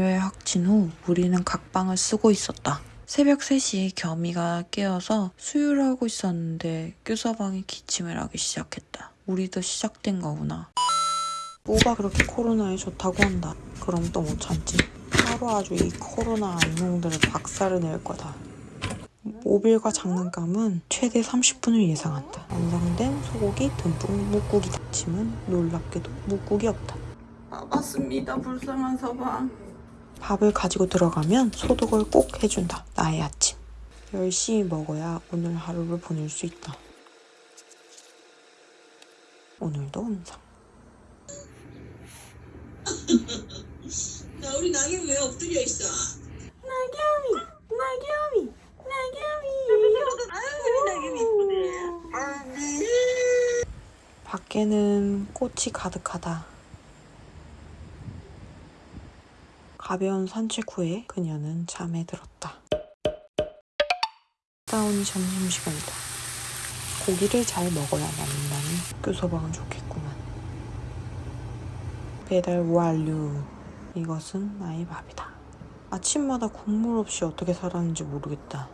완료에 확진 후 우리는 각방을 쓰고 있었다. 새벽 3시에 겸이가 깨어서 수유를 하고 있었는데 교사방이 기침을 하기 시작했다. 우리도 시작된 거구나. 뭐가 그렇게 코로나에 좋다고 한다. 그럼 또 못 참지. 하루 아주 이 코로나 악몽들을 박살을 낼 거다. 모빌과 장난감은 최대 30분을 예상한다. 완성된 소고기 듬뿍 묵국이다. 침은 놀랍게도 묵국이 없다. 아 맞습니다. 불쌍한 서방. 밥을 가지고 들어가면 소독을 꼭 해준다. 나의 아침. 열심히 먹어야 오늘 하루를 보낼 수 있다. 오늘도 음성. 나 우리 낙엽 왜 엎드려 있어? 나겸이, 나겸이, 나겸이. 아유 우리 낙엽 이쁘네. 밖에는 꽃이 가득하다. 가벼운 산책 후에 그녀는 잠에 들었다. 다운이 점심시간이다. 고기를 잘 먹어야 남는다니 교소방은 좋겠구만. 배달 완료. 이것은 나의 밥이다. 아침마다 국물 없이 어떻게 살았는지 모르겠다.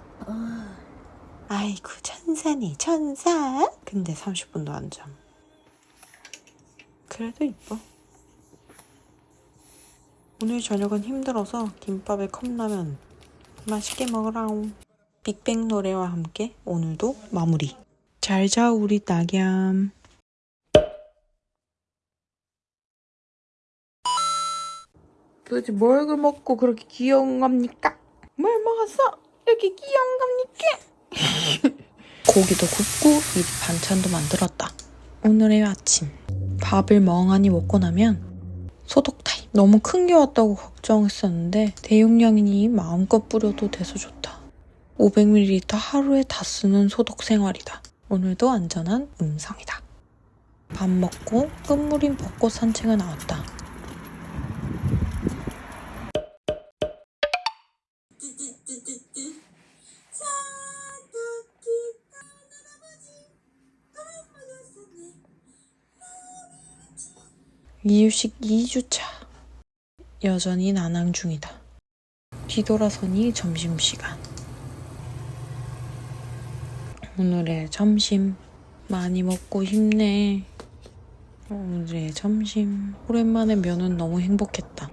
아이고 천사네 천사. 근데 30분도 안 잠. 그래도 이뻐. 오늘 저녁은 힘들어서 김밥에 컵라면 맛있게 먹으라옹. 빅뱅 노래와 함께 오늘도 마무리. 잘 자 우리 낙얌. 도대체 뭘 먹고 그렇게 귀여운 겁니까? 뭘 먹었어? 이렇게 귀여운 겁니까? 고기도 굽고 미리 반찬도 만들었다. 오늘의 아침. 밥을 멍하니 먹고 나면 소독 타임. 너무 큰 게 왔다고 걱정했었는데 대용량이니 마음껏 뿌려도 돼서 좋다. 500ml 하루에 다 쓰는 소독 생활이다. 오늘도 안전한 음성이다. 밥 먹고 끝물인 벚꽃 산책을 나왔다. 이유식 2주차. 여전히 난항 중이다. 뒤돌아서니 점심시간. 오늘의 점심. 많이 먹고 힘내. 오늘의 점심. 오랜만에 면은 너무 행복했다.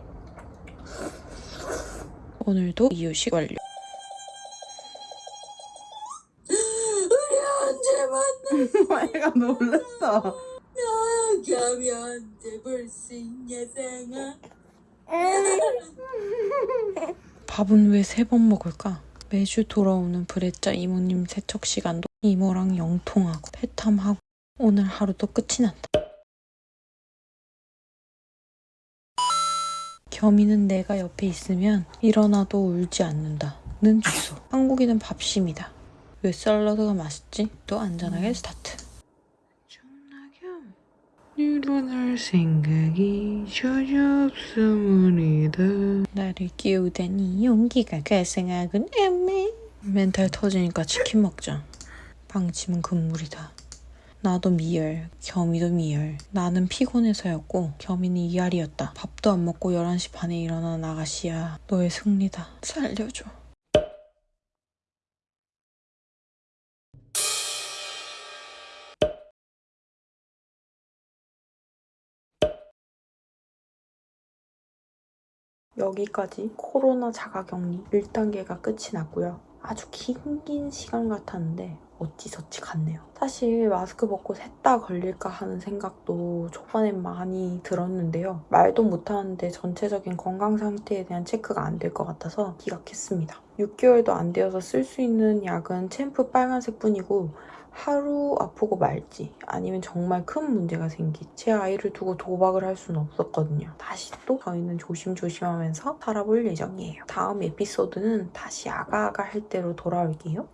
오늘도 이유식 완료. 우리 언제 만나? 애가 놀랐어. 나겸이 언제 볼수 있냐 상아? 밥은 왜 세 번 먹을까? 매주 돌아오는 브레짜 이모님 세척 시간도 이모랑 영통하고 페탐하고 오늘 하루도 끝이 난다. 겸이는 내가 옆에 있으면 일어나도 울지 않는다. 는 주소. 한국인은 밥심이다. 왜 샐러드가 맛있지? 또 안전하게 스타트. 일어날 생각이 전혀 없음이다. 나를 끼우다니 용기가 가생하군 애매. 멘탈 터지니까 치킨 먹자. 방침은 금물이다. 나도 미열, 겸이도 미열. 나는 피곤해서였고 겸이는 이알이었다. 밥도 안 먹고 11시 반에 일어난 아가씨야. 너의 승리다. 살려줘. 여기까지 코로나 자가격리 1단계가 끝이 났고요. 아주 긴 긴 시간 같았는데 어찌저찌 갔네요. 사실 마스크 벗고 셋다 걸릴까 하는 생각도 초반엔 많이 들었는데요. 말도 못하는데 전체적인 건강 상태에 대한 체크가 안 될 것 같아서 기각했습니다. 6개월도 안 되어서 쓸 수 있는 약은 챔프 빨간색 뿐이고 하루 아프고 말지 아니면 정말 큰 문제가 생기 제 아이를 두고 도박을 할 수는 없었거든요. 다시 또 저희는 조심조심하면서 살아볼 예정이에요. 다음 에피소드는 다시 아가아가 할 때로 돌아올게요.